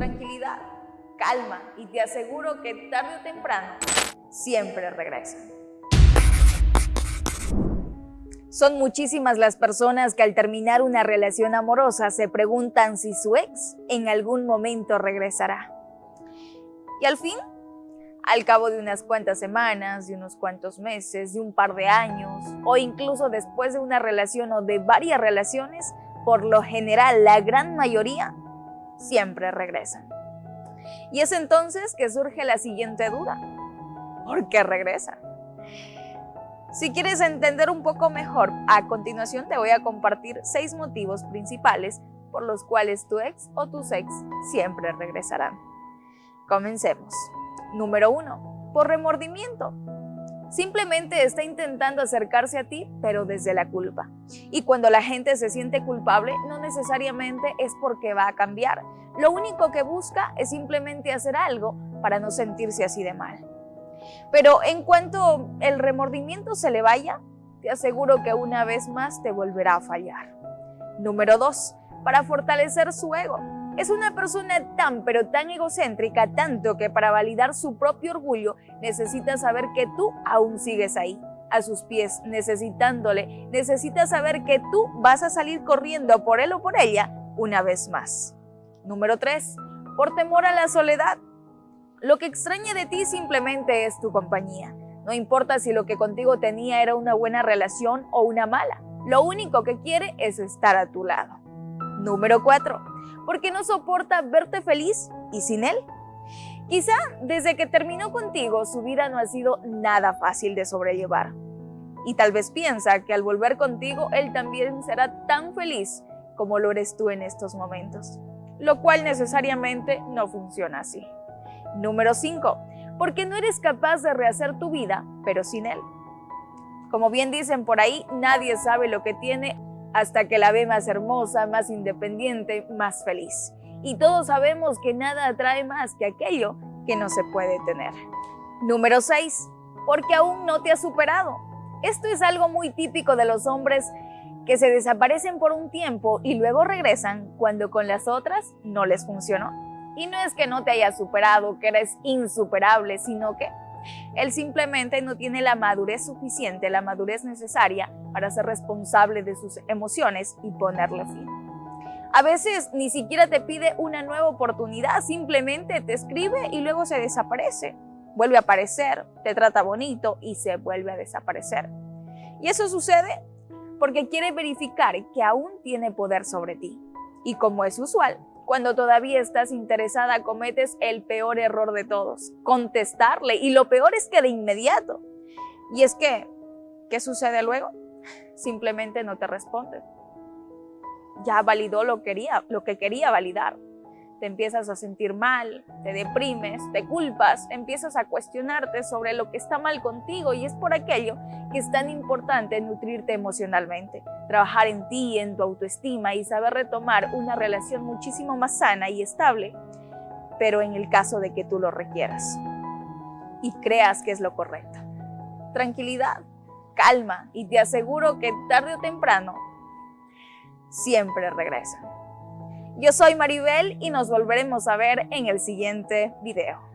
Tranquilidad, calma y te aseguro que tarde o temprano siempre regresan. Son muchísimas las personas que al terminar una relación amorosa se preguntan si su ex en algún momento regresará. Y al fin, al cabo de unas cuantas semanas, de unos cuantos meses, de un par de años, o incluso después de una relación o de varias relaciones, por lo general la gran mayoría siempre regresan. Y es entonces que surge la siguiente duda. ¿Por qué regresan? Si quieres entender un poco mejor, a continuación te voy a compartir seis motivos principales por los cuales tu ex o tus ex siempre regresarán. Comencemos. Número 1. Por remordimiento. Simplemente está intentando acercarse a ti, pero desde la culpa. Y cuando la gente se siente culpable, no necesariamente es porque va a cambiar. Lo único que busca es simplemente hacer algo para no sentirse así de mal. Pero en cuanto el remordimiento se le vaya, te aseguro que una vez más te volverá a fallar. Número 2. Para fortalecer su ego. Es una persona tan pero tan egocéntrica, tanto que para validar su propio orgullo necesita saber que tú aún sigues ahí, a sus pies, necesitándole. Necesita saber que tú vas a salir corriendo por él o por ella una vez más. Número 3. Por temor a la soledad. Lo que extraña de ti simplemente es tu compañía. No importa si lo que contigo tenía era una buena relación o una mala. Lo único que quiere es estar a tu lado. Número 4. Porque no soporta verte feliz y sin él. Quizá desde que terminó contigo su vida no ha sido nada fácil de sobrellevar. Y tal vez piensa que al volver contigo él también será tan feliz como lo eres tú en estos momentos. Lo cual necesariamente no funciona así. Número 5. Porque no eres capaz de rehacer tu vida, pero sin él. Como bien dicen por ahí, nadie sabe lo que tiene hasta que la ve más hermosa, más independiente, más feliz. Y todos sabemos que nada atrae más que aquello que no se puede tener. Número 6. Porque aún no te has superado. Esto es algo muy típico de los hombres que se desaparecen por un tiempo y luego regresan cuando con las otras no les funcionó. Y no es que no te hayas superado, que eres insuperable, sino que él simplemente no tiene la madurez suficiente, la madurez necesaria para ser responsable de sus emociones y ponerle fin. A veces ni siquiera te pide una nueva oportunidad, simplemente te escribe y luego se desaparece. Vuelve a aparecer, te trata bonito y se vuelve a desaparecer. Y eso sucede porque quiere verificar que aún tiene poder sobre ti. Y como es usual, cuando todavía estás interesada cometes el peor error de todos, contestarle. Y lo peor es que de inmediato. Y es que, ¿qué sucede luego? Simplemente no te responde. Ya validó lo, quería, lo que quería validar te empiezas a sentir mal, te deprimes, te culpas, empiezas a cuestionarte sobre lo que está mal contigo y es por aquello que es tan importante nutrirte emocionalmente, trabajar en ti, en tu autoestima y saber retomar una relación muchísimo más sana y estable, pero en el caso de que tú lo requieras y creas que es lo correcto. Tranquilidad, calma y te aseguro que tarde o temprano siempre regresa. Yo soy Maribel y nos volveremos a ver en el siguiente video.